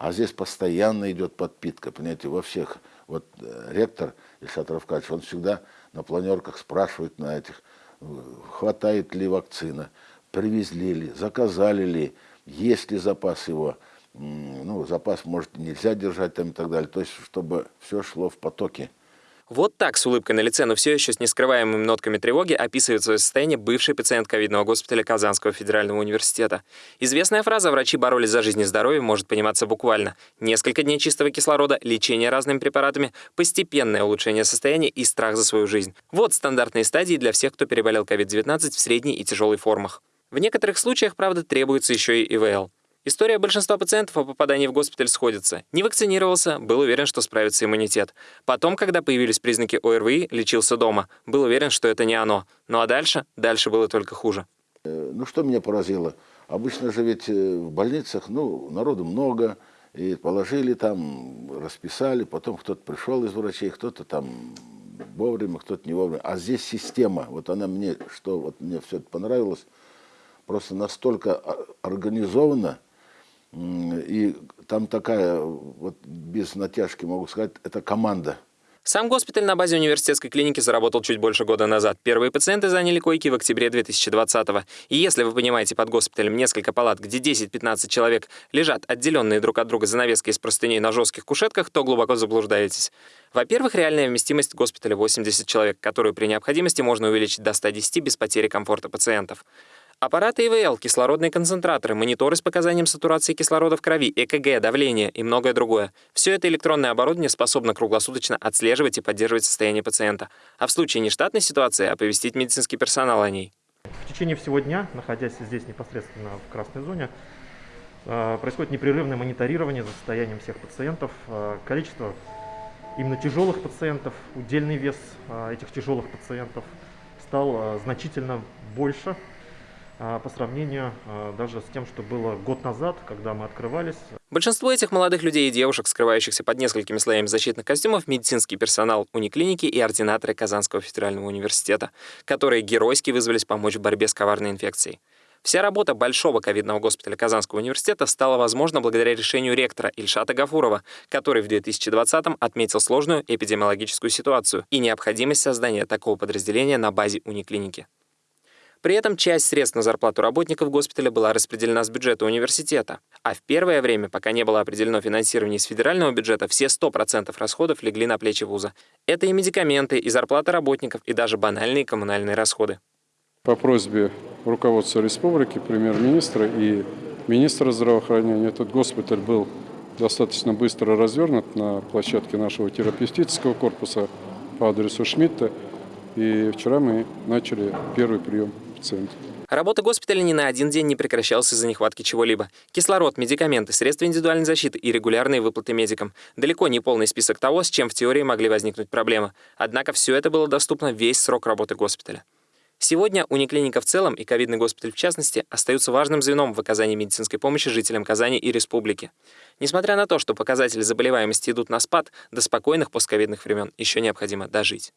А здесь постоянно идет подпитка, понимаете, во всех. Вот э, ректор Ильшат Равкадьевич, он всегда на планерках спрашивает на этих, э, хватает ли вакцина, привезли ли, заказали ли, есть ли запас его. Ну, запас, может, нельзя держать там и так далее. То есть, чтобы все шло в потоке. Вот так с улыбкой на лице, но все еще с нескрываемыми нотками тревоги описывает свое состояние бывший пациент ковидного госпиталя Казанского федерального университета. Известная фраза «врачи боролись за жизнь и здоровье» может пониматься буквально. Несколько дней чистого кислорода, лечение разными препаратами, постепенное улучшение состояния и страх за свою жизнь. Вот стандартные стадии для всех, кто переболел COVID-19 в средней и тяжелой формах. В некоторых случаях, правда, требуется еще и ИВЛ. История большинства пациентов о попадании в госпиталь сходится. Не вакцинировался, был уверен, что справится иммунитет. Потом, когда появились признаки ОРВИ, лечился дома. Был уверен, что это не оно. Ну а дальше? Дальше было только хуже. Э, ну что меня поразило? Обычно же ведь э, в больницах, ну, народу много, и положили там, расписали, потом кто-то пришел из врачей, кто-то там вовремя, кто-то не вовремя. А здесь система, вот она мне, что вот мне все это понравилось, просто настолько организована, и там такая, вот без натяжки могу сказать, это команда. Сам госпиталь на базе университетской клиники заработал чуть больше года назад. Первые пациенты заняли койки в октябре 2020-го. И если вы понимаете под госпиталем несколько палат, где 10-15 человек лежат отделенные друг от друга занавеской из простыней на жестких кушетках, то глубоко заблуждаетесь. Во-первых, реальная вместимость госпиталя 80 человек, которую при необходимости можно увеличить до 110 без потери комфорта пациентов. Аппараты ИВЛ, кислородные концентраторы, мониторы с показанием сатурации кислорода в крови, ЭКГ, давление и многое другое. Все это электронное оборудование способно круглосуточно отслеживать и поддерживать состояние пациента, а в случае нештатной ситуации оповестить медицинский персонал о ней. В течение всего дня, находясь здесь непосредственно в красной зоне, э, происходит непрерывное мониторирование за состоянием всех пациентов. Э, количество именно тяжелых пациентов, удельный вес э, этих тяжелых пациентов стал значительно больше по сравнению а, даже с тем, что было год назад, когда мы открывались. Большинство этих молодых людей и девушек, скрывающихся под несколькими слоями защитных костюмов, медицинский персонал униклиники и ординаторы Казанского федерального университета, которые геройски вызвались помочь в борьбе с коварной инфекцией. Вся работа Большого ковидного госпиталя Казанского университета стала возможна благодаря решению ректора Ильшата Гафурова, который в 2020-м отметил сложную эпидемиологическую ситуацию и необходимость создания такого подразделения на базе униклиники. При этом часть средств на зарплату работников госпиталя была распределена с бюджета университета. А в первое время, пока не было определено финансирование из федерального бюджета, все 100% расходов легли на плечи вуза. Это и медикаменты, и зарплата работников, и даже банальные коммунальные расходы. По просьбе руководства республики, премьер-министра и министра здравоохранения этот госпиталь был достаточно быстро развернут на площадке нашего терапевтического корпуса по адресу Шмидта. И вчера мы начали первый прием пациентов. Работа госпиталя ни на один день не прекращалась из-за нехватки чего-либо. Кислород, медикаменты, средства индивидуальной защиты и регулярные выплаты медикам. Далеко не полный список того, с чем в теории могли возникнуть проблемы. Однако все это было доступно весь срок работы госпиталя. Сегодня униклиника в целом и ковидный госпиталь в частности остаются важным звеном в оказании медицинской помощи жителям Казани и республики. Несмотря на то, что показатели заболеваемости идут на спад, до спокойных постковидных времен еще необходимо дожить.